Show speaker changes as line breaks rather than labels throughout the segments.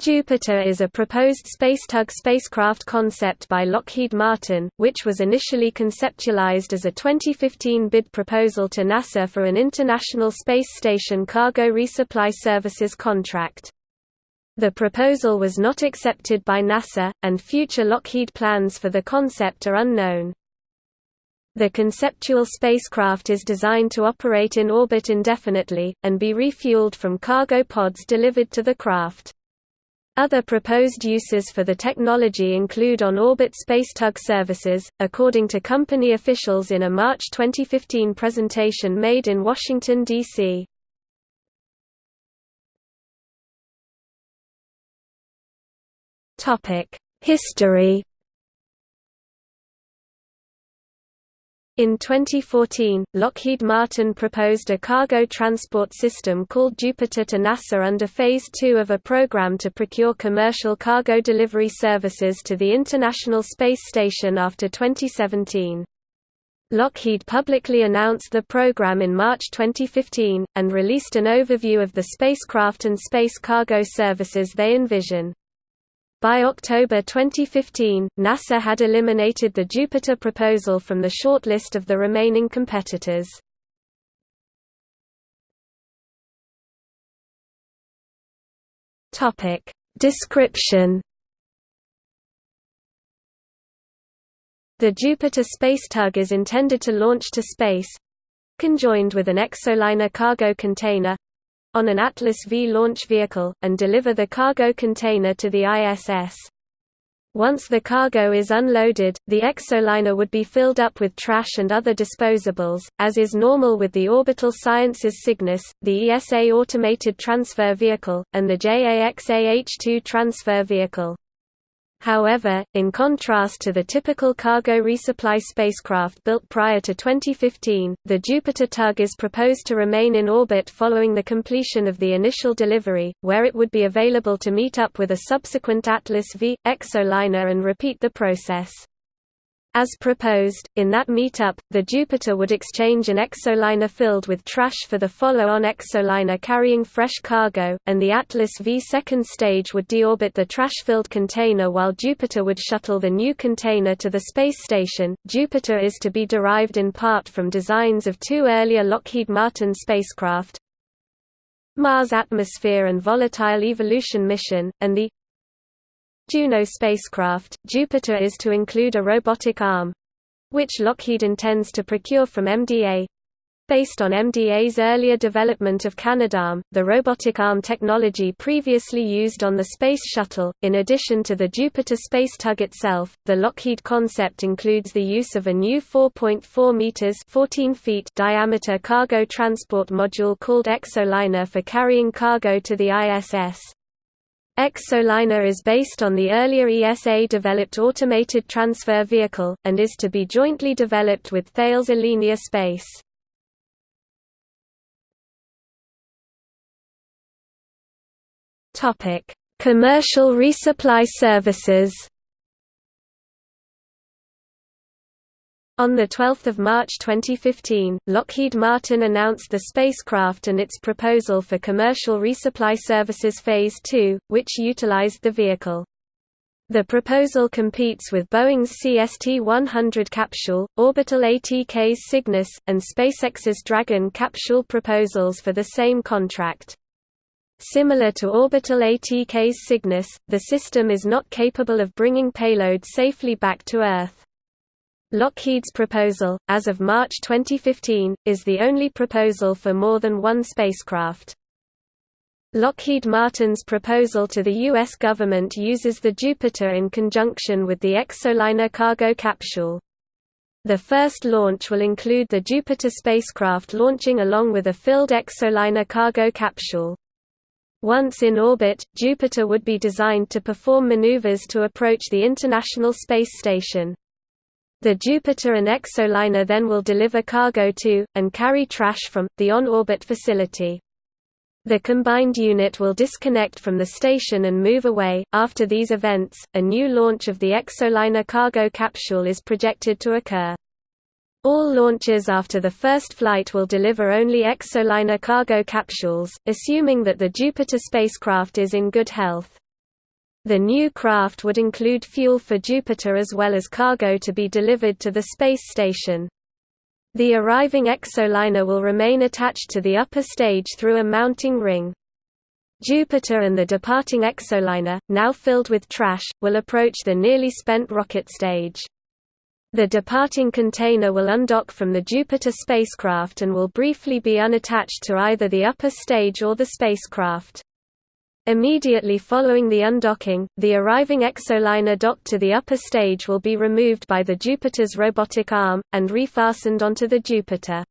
Jupiter is a proposed spacetug spacecraft concept by Lockheed Martin, which was initially conceptualized as a 2015 bid proposal to NASA for an International Space Station cargo resupply services contract. The proposal was not accepted by NASA, and future Lockheed plans for the concept are unknown. The conceptual spacecraft is designed to operate in orbit indefinitely, and be refueled from cargo pods delivered to the craft. Other proposed uses for the technology include on-orbit spacetug services, according to company officials in a March 2015 presentation made in Washington, D.C. History In 2014, Lockheed Martin proposed a cargo transport system called Jupiter to NASA under Phase 2 of a program to procure commercial cargo delivery services to the International Space Station after 2017. Lockheed publicly announced the program in March 2015, and released an overview of the spacecraft and space cargo services they envision. By October 2015, NASA had eliminated the Jupiter proposal from the shortlist of the remaining competitors. Topic Description The Jupiter space tug is intended to launch to space conjoined with an exoliner cargo container on an Atlas V launch vehicle, and deliver the cargo container to the ISS. Once the cargo is unloaded, the exoliner would be filled up with trash and other disposables, as is normal with the Orbital Sciences Cygnus, the ESA Automated Transfer Vehicle, and the JAXA-H2 Transfer Vehicle. However, in contrast to the typical cargo resupply spacecraft built prior to 2015, the Jupiter tug is proposed to remain in orbit following the completion of the initial delivery, where it would be available to meet up with a subsequent Atlas V, exoliner and repeat the process. As proposed, in that meetup, the Jupiter would exchange an exoliner filled with trash for the follow-on exoliner carrying fresh cargo, and the Atlas V second stage would deorbit the trash-filled container while Jupiter would shuttle the new container to the space station. Jupiter is to be derived in part from designs of two earlier Lockheed Martin spacecraft, Mars Atmosphere and Volatile Evolution Mission, and the Juno spacecraft, Jupiter is to include a robotic arm which Lockheed intends to procure from MDA. Based on MDA's earlier development of Canadarm, the robotic arm technology previously used on the Space Shuttle, in addition to the Jupiter space tug itself, the Lockheed concept includes the use of a new 4.4 meters (14 feet) diameter cargo transport module called Exoliner for carrying cargo to the ISS. Exoliner is based on the earlier ESA-developed automated transfer vehicle, and is to be jointly developed with Thales Alenia Space. Commercial resupply services On 12 March 2015, Lockheed Martin announced the spacecraft and its proposal for Commercial Resupply Services Phase 2, which utilized the vehicle. The proposal competes with Boeing's CST-100 capsule, Orbital ATK's Cygnus, and SpaceX's Dragon capsule proposals for the same contract. Similar to Orbital ATK's Cygnus, the system is not capable of bringing payload safely back to Earth. Lockheed's proposal, as of March 2015, is the only proposal for more than one spacecraft. Lockheed Martin's proposal to the U.S. government uses the Jupiter in conjunction with the Exoliner cargo capsule. The first launch will include the Jupiter spacecraft launching along with a filled Exoliner cargo capsule. Once in orbit, Jupiter would be designed to perform maneuvers to approach the International Space Station. The Jupiter and Exoliner then will deliver cargo to, and carry trash from, the on-orbit facility. The combined unit will disconnect from the station and move away. After these events, a new launch of the Exoliner cargo capsule is projected to occur. All launches after the first flight will deliver only Exoliner cargo capsules, assuming that the Jupiter spacecraft is in good health. The new craft would include fuel for Jupiter as well as cargo to be delivered to the space station. The arriving exoliner will remain attached to the upper stage through a mounting ring. Jupiter and the departing exoliner, now filled with trash, will approach the nearly spent rocket stage. The departing container will undock from the Jupiter spacecraft and will briefly be unattached to either the upper stage or the spacecraft. Immediately following the undocking, the arriving exoliner docked to the upper stage will be removed by the Jupiter's robotic arm, and refastened onto the Jupiter.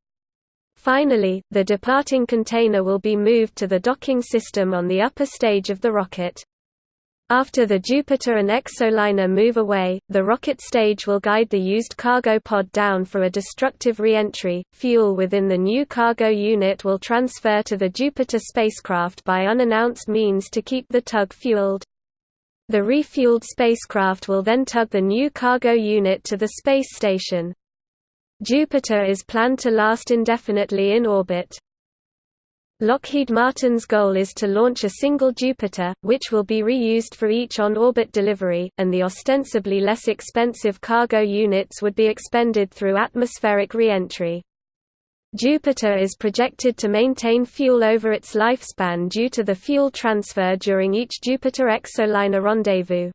Finally, the departing container will be moved to the docking system on the upper stage of the rocket. After the Jupiter and exoliner move away, the rocket stage will guide the used cargo pod down for a destructive re-entry. Fuel within the new cargo unit will transfer to the Jupiter spacecraft by unannounced means to keep the tug fueled. The refueled spacecraft will then tug the new cargo unit to the space station. Jupiter is planned to last indefinitely in orbit. Lockheed Martin's goal is to launch a single Jupiter, which will be reused for each on-orbit delivery, and the ostensibly less expensive cargo units would be expended through atmospheric re-entry. Jupiter is projected to maintain fuel over its lifespan due to the fuel transfer during each Jupiter exoliner rendezvous.